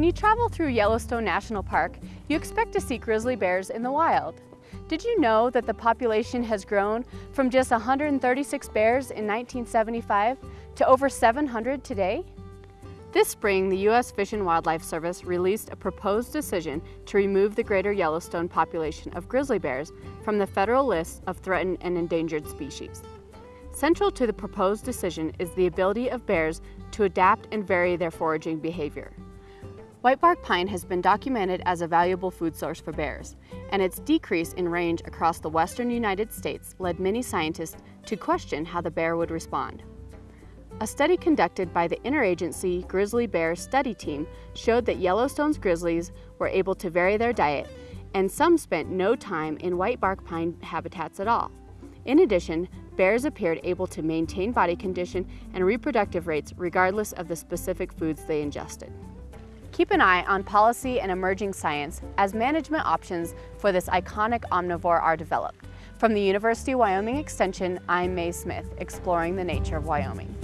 When you travel through Yellowstone National Park, you expect to see grizzly bears in the wild. Did you know that the population has grown from just 136 bears in 1975 to over 700 today? This spring, the U.S. Fish and Wildlife Service released a proposed decision to remove the greater Yellowstone population of grizzly bears from the federal list of threatened and endangered species. Central to the proposed decision is the ability of bears to adapt and vary their foraging behavior. Whitebark pine has been documented as a valuable food source for bears, and its decrease in range across the western United States led many scientists to question how the bear would respond. A study conducted by the Interagency Grizzly Bear Study Team showed that Yellowstone's grizzlies were able to vary their diet, and some spent no time in whitebark pine habitats at all. In addition, bears appeared able to maintain body condition and reproductive rates regardless of the specific foods they ingested. Keep an eye on policy and emerging science as management options for this iconic omnivore are developed. From the University of Wyoming Extension, I'm Mae Smith, exploring the nature of Wyoming.